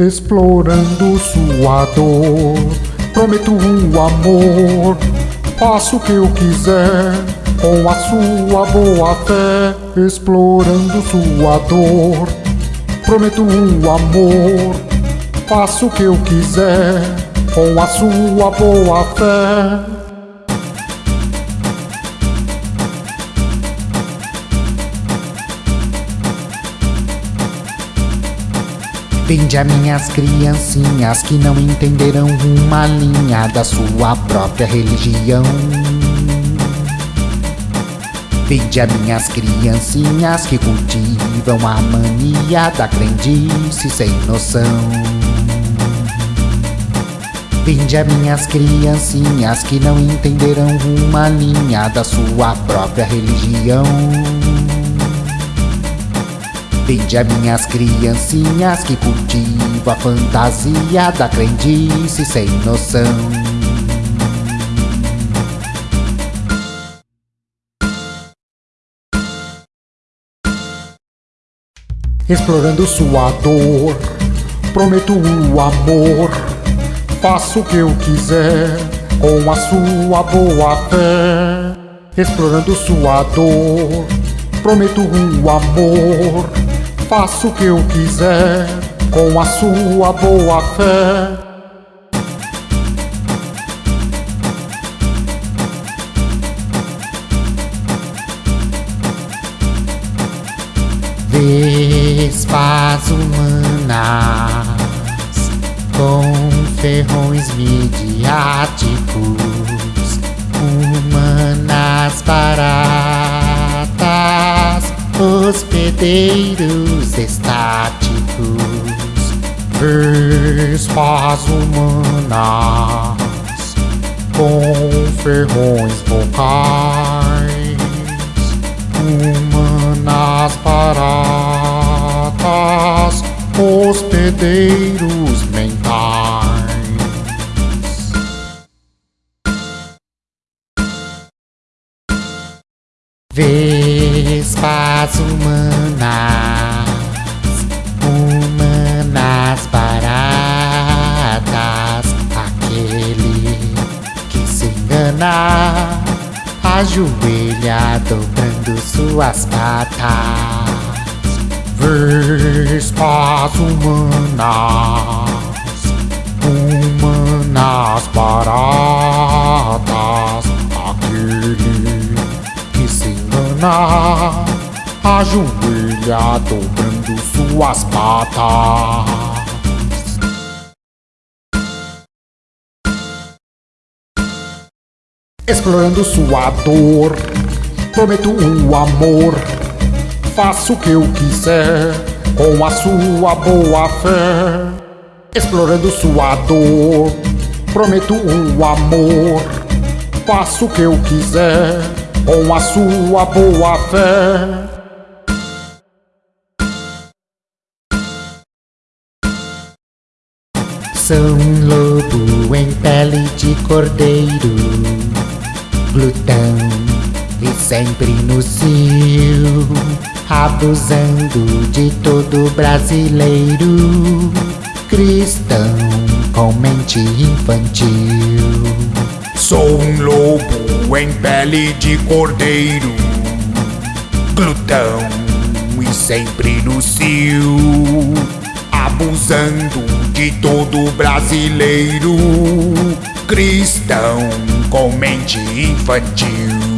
Explorando sua dor, prometo um amor. Faço o que eu quiser com a sua boa fé. Explorando sua dor, prometo um amor. Faço o que eu quiser com a sua boa fé. Vinde a minhas criancinhas que não entenderão uma linha da sua própria religião. Vinde a minhas criancinhas que cultivam a mania da crendice sem noção. Vinde a minhas criancinhas que não entenderão uma linha da sua própria religião. Vinde a minhas criancinhas que cultivam a fantasia da crendice sem noção. Explorando sua dor, prometo o amor. Faço o que eu quiser com a sua boa fé. Explorando sua dor, prometo o amor. Faço o que eu quiser com a sua boa fé. Vespas humanas com ferrões midiáticos, humanas baratas, hospedeiros estáticos, Vespas humanas com ferrões vocais, humanas baratas, hospedeiros mentais. Vespas humanas, humanas baratas, aquele que se engana, ajoelha dobrando suas patas. Vespas humanas, humanas baratas, ajoelha dobrando suas patas. Explorando sua dor, prometo um amor. Faço o que eu quiser com a sua boa fé. Explorando sua dor, prometo um amor. Faço o que eu quiser com a sua boa fé. Sou um lobo em pele de cordeiro, glutão e sempre no cio, abusando de todo brasileiro, cristão com mente infantil. Sou um lobo em pele de cordeiro, glutão e sempre no cio, abusando de todo brasileiro, cristão com mente infantil.